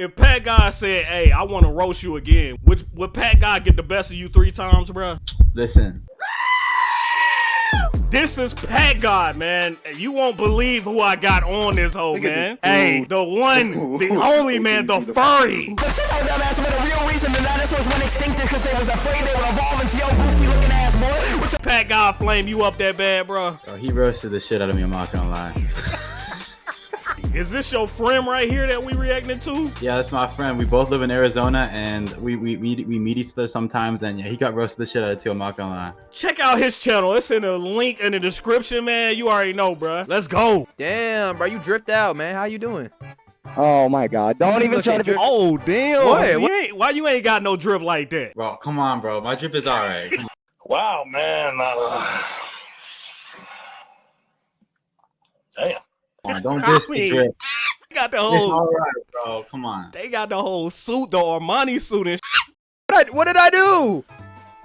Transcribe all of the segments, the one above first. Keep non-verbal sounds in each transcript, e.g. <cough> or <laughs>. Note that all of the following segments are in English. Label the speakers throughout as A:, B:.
A: if PackGod said, "Hey, I want to roast you again," would would PackGod get the best of you three times, bro?
B: Listen,
A: This is PackGod, man. You won't believe who I got on this whole
C: Look
A: man.
C: this
A: Hey, the one, <laughs> the only man, the furry.
D: But shut your dumb ass with a real reason the dinosaurs went extinct because they was afraid they would evolve into your goofy looking ass boy. Which
A: Pat God flame you up that bad, bro.
B: bro, he roasted the shit out of me. I'm not gonna lie. <laughs>
A: Is this your friend right here that we reacting to?
B: Yeah, that's my friend. We both live in Arizona, and we we we, we meet each other sometimes. And yeah, he got roasted the shit out of too. I'm not gonna lie.
A: Check out his channel. It's in the link in the description, man. You already know, bro. Let's go.
C: Damn, bro, you dripped out, man. How you doing?
E: Oh my god. Don't even try to be
A: Oh damn!
C: What?
A: See,
C: What?
A: ain't- why you ain't got no drip like that?
B: Bro, come on, bro. My drip is alright.
F: Wow, man. Uh, damn.
B: Come on, <laughs> don't diss
A: I
B: the
A: mean,
B: drip.
A: They got the
B: It's
A: whole.
B: alright, bro. Come on.
A: They got the whole suit, the Armani suit, and
C: What, what did I do?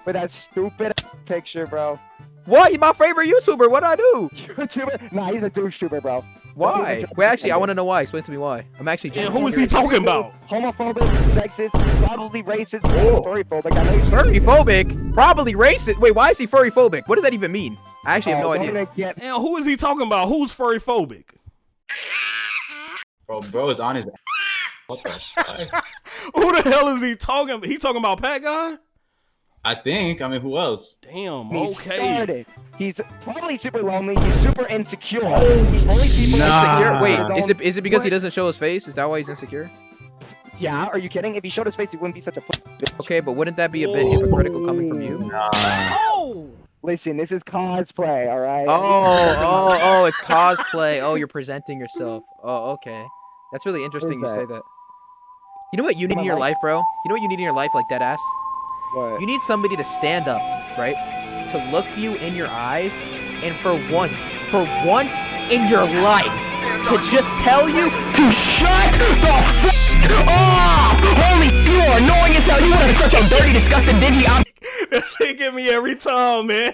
E: with that stupid picture, bro.
C: What? You're my favorite YouTuber. What did I do?
E: YouTuber? Nah, he's a douche tuber, bro.
C: Why? Wait, actually, I want to know why. Explain to me why. I'm actually.
A: And who is he talking about?
E: Homophobic, sexist, probably racist, oh. furry phobic. I know you're
C: Furry phobic? Probably racist. Wait, why is he furry phobic? What does that even mean? I actually have oh, no
E: Oh,
C: idea.
E: Get,
A: And who is he talking about? Who's furry phobic?
B: Bro, bro is on his. What the? <laughs>
A: Who the hell is he talking? He talking about PackGod?
B: I think. I mean, who else?
A: Damn.
E: he
A: Okay.
E: started. He's probably super lonely. He's super insecure. He's only people
B: Nah.
C: Insecure? Wait, is it is it because he doesn't show his face? Is that why he's insecure?
E: Yeah, are you kidding? If he showed his face, he wouldn't be such a pussy bitch.
C: Okay, but wouldn't that be a bit hypocritical coming from you?
A: Oh.
E: Listen, this is cosplay, all right?
C: Oh, <laughs> oh, oh, it's cosplay. Oh, you're presenting yourself. Oh, okay. That's really interesting you
E: that?
C: say that. You know what you need in your life, bro? You know what you need in your life, like dead ass?
E: What?
C: You need somebody to stand up, right? To look you in your eyes, and for once, for once in your life, to just tell you
D: to shut the fuck up! Holy you are annoying as hell. You are such a dirty, disgusting, dingy
A: That shit get me every time, man.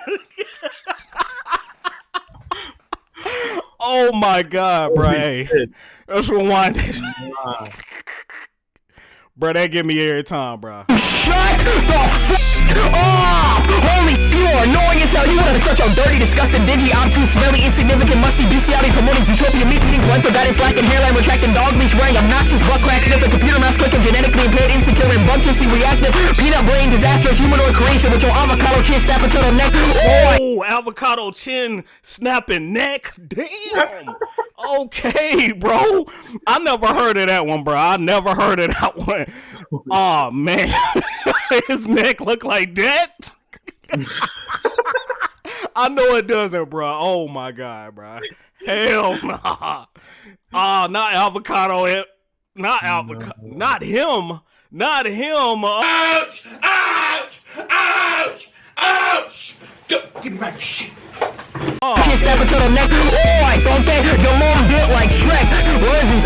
A: oh my god, bro. Hey, let's rewind this. Bro, that get me every time, bro.
D: Shut the fuck such a dirty, disgusting, dingy, obtuse, smelly, insignificant, musty, bestiality, promoting utopia, meat eating, parental guidance, lacking hairline, retracting, dog leash wearing, obnoxious, butt crack, sniffing, computer mouse clicking, genetically impaired, insecure, rambunctiously reactive, peanut brain, disastrous, humanoid creation with your avocado chin, snapper turtle neck. Oh,
A: avocado chin snapping neck. Damn. Okay, bro. I never heard of that one, bro. I never heard of that one. Oh man, <laughs> his neck look like that. <laughs> I know it doesn't, bro. Oh my god, bro. Hell nah. Oh, not avocado. eh, Not avocado. Not him. Not him. Uh,
F: Ouch! Ouch! Ouch! Ouch! Go, give me my shit.
D: Chin, snapper turtle neck. Oh, I don't think your mom built like Shrek. What is this?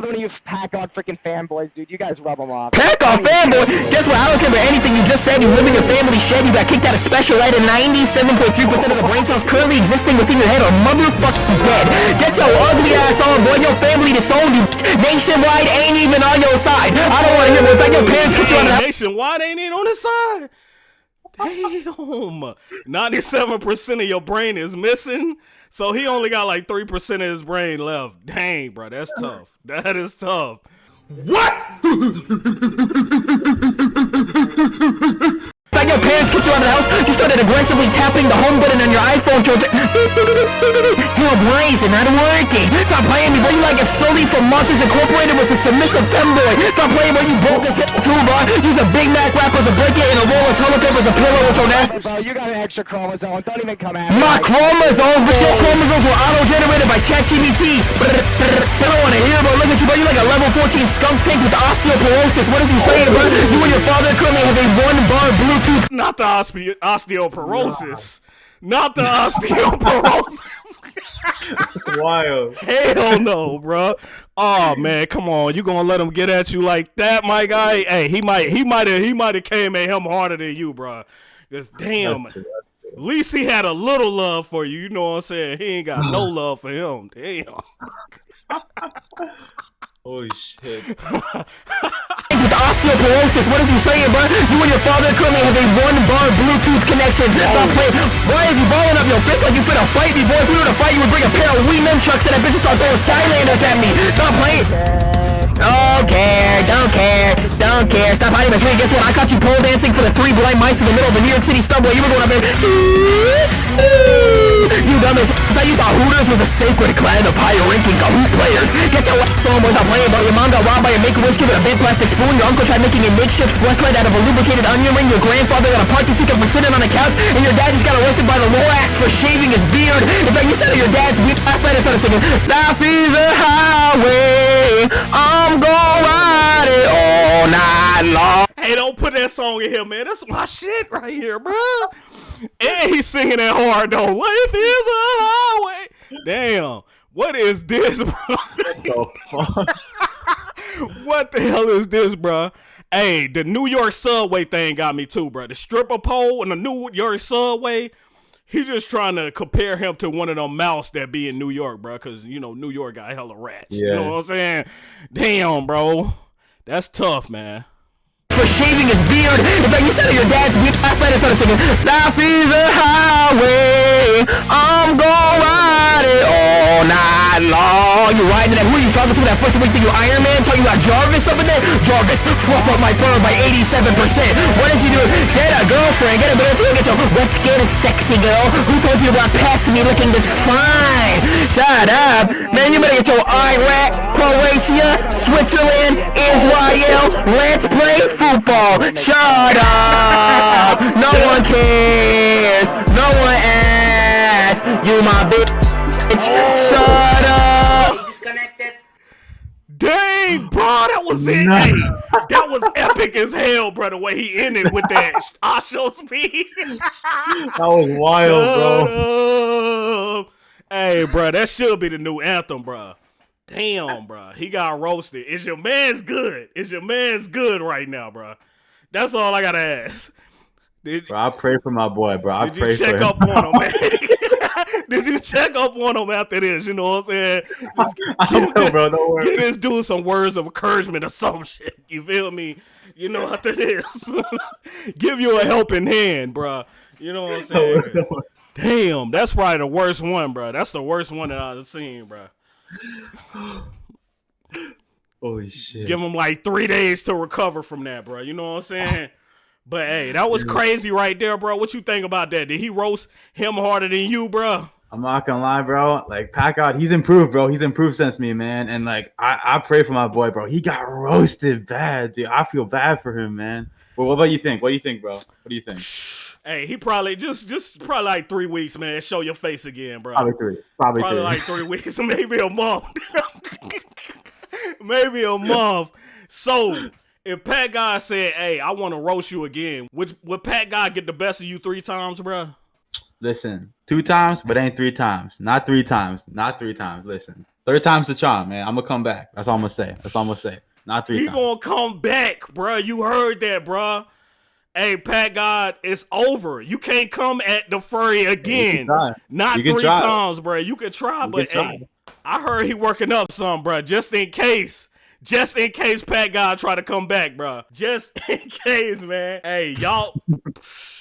E: Yeah, whatever. Another one of you pack on freaking fanboys, dude. You guys rub them off.
D: Pack off fanboy. Guess what? I don't care about anything you just said. You live in your family shed. You got kicked out of special ed, and 97.3% of the brain cells currently existing within your head are motherfucking dead. Get your ugly ass on, boy. Your family disowned you. Nationwide ain't even on your side. I don't want to hear. It's like your parents kicked you out of
A: nationwide ain't in on his side. Damn. Ninety-seven percent of your brain is missing, so he only got like three percent of his brain left. Dang, bro, that's tough. That is tough. What?
D: Like your parents kicked you out of the house. You started aggressively tapping the home button on your iPhone. <laughs> To Hell, not working. Stop playing me, boy. You like if Sully from Monsters Incorporated was a submissive femboy. Stop playing, boy. You broke this toolbar. Use a Big Mac wrap as a blanket and a roll of toilet paper as a pillow with your nasty.
E: Bro, you got an extra chromosome. Don't even come at me.
D: My chromosomes, but your chromosomes were auto-generated by ChatGPT. I don't want to hear, bro. Look at you, bro. You like a level 14 skunk tank with osteoporosis. What is he saying, bro? You and your father currently have a one-bar Bluetooth
A: Not the ospe- osteoporosis. Not the osteoporosis. <laughs>
B: Wild.
A: Hell no, bro. Oh man, come on. You gonna let him get at you like that, my guy? Hey, he might, he might have, he might have came at him harder than you, bro. Just damn.
B: That's true, that's true.
A: At least he had a little love for you. You know what I'm saying? He ain't got no <sighs> love for him. Damn. <laughs>
B: Holy shit. <laughs>
D: with osteoporosis. What is he saying, bro? You and your father currently have a one-bar Bluetooth connection. Stop playing. Why is he balling up your fist like you finna fight me, boy? If we were to fight, you would bring a pair of Wii nunchucks and that bitch would start throwing Skylanders at me. Stop playing. Don't care, don't care, don't care. Stop hiding this. Wait, guess what? I caught you pole dancing for the three blind mice in the middle of the New York City subway. You were going up there. <laughs> You. I thought you thought Hooters was a sacred clan of higher ranking Kahoot players. Get your ass on, boys. I'm about your mom got robbed by a make-a-wish with a big plastic spoon. Your uncle tried making a makeshift flashlight out of a lubricated onion ring. Your grandfather got a parking ticket for sitting on a couch. And your dad just got arrested by the Lorax for shaving his beard. In fact, you said your dad's beard last night and started singing, Life is a highway. I'm gonna
A: that song in here, man. That's my shit right here, bro. And he's singing that hard though. Life is a highway. Damn. What is this, bro?
B: The <laughs>
A: what the hell is this, bro? Hey, the New York subway thing got me too, bro. The stripper pole and the New York subway. He just trying to compare him to one of them mouse that be in New York, bro. Cause you know New York got hella rats. You know what I'm saying? Damn, bro. That's tough, man.
D: For shaving his beard. In fact, you said your dad's beard last night and started singing, Life is a highway. I'm gonna ride it all night long. You riding that? Who are you talking to? That first week that you Iron Man? Talking about Jarvis up in there? Jarvis, fluff up my fur by 87%. What is he doing? Get a girlfriend. Get a girlfriend. Get your let's get a sexy girl. Who told you about past me looking this fine? Shut up. Man, you better get your Iraq, Croatia, Switzerland, Israel. Let's play football. Shut up. No one cares. No one asks. You my bitch. Shut
A: Dang, bro, that was it.
B: No.
A: Hey, that was epic as hell, bro. The way he ended with that IShowSpeed. <laughs>
B: That was wild, bro.
A: Up. Hey, bro, that should be the new anthem, bro. Damn, bro, he got roasted. Is your man's good? Is your man's good right now, bro? That's all I gotta ask. Did,
B: Bro, I pray for my boy, bro. I
A: did you
B: pray for
A: check
B: him.
A: up on him, man? <laughs> <laughs> did you check up on him after this? You know what I'm saying? Just <laughs>
B: I know, bro. Don't worry.
A: Get this dude some words of encouragement or some shit. You feel me? You know <laughs> after this. <laughs> Give you a helping hand, bro. You know what I'm saying?
B: Don't worry.
A: Damn, that's probably the worst one, bro. That's the worst one that I've seen, bro. <sighs>
B: Holy shit.
A: Give him like three days to recover from that, bro. You know what I'm saying? But hey, that was crazy right there, bro. What you think about that? Did he roast him harder than you, bruh?
B: I'm not gonna lie, bro. Like Pac out, he's improved, bro. He's improved since me, man. And like I, I pray for my boy, bro. He got roasted bad, dude. I feel bad for him, man. But what about you think? What do you think, bro? What do you think?
A: Hey, he probably just just probably like three weeks, man. Show your face again, bro.
B: Probably three. Probably,
A: Probably
B: three.
A: like three weeks, <laughs> maybe a month. <laughs> maybe a <laughs> month. So if PackGod said, "Hey, I want to roast you again," would would PackGod get the best of you three times, bruh?
B: Listen, two times, but ain't three times. Not three times. Not three times. Listen, third time's the charm, man. I'm gonna come back. That's all I'm gonna say. That's all I'm gonna say. Not three
A: He
B: times.
A: gonna come back, bruh. You heard that, bruh. Hey, PackGod, it's over. You can't come at the furry again. Not three
B: try.
A: times, bruh. You can try,
B: You
A: but
B: can try.
A: hey, I heard he working up some, bruh. Just in case. Just in case PackGod try to come back, bruh. Just <laughs> in case, man. Hey, y'all,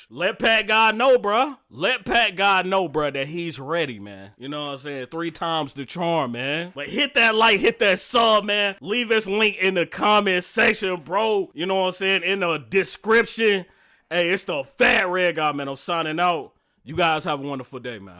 A: let PackGod know, bruh. Let PackGod know, bruh, that he's ready, man. You know what I'm saying? Three times the charm, man. But hit that like, hit that sub, man. Leave this link in the comment section, bro. You know what I'm saying? In the description. Hey, it's the Fat Red Guy, man. I'm signing out. You guys have a wonderful day, man.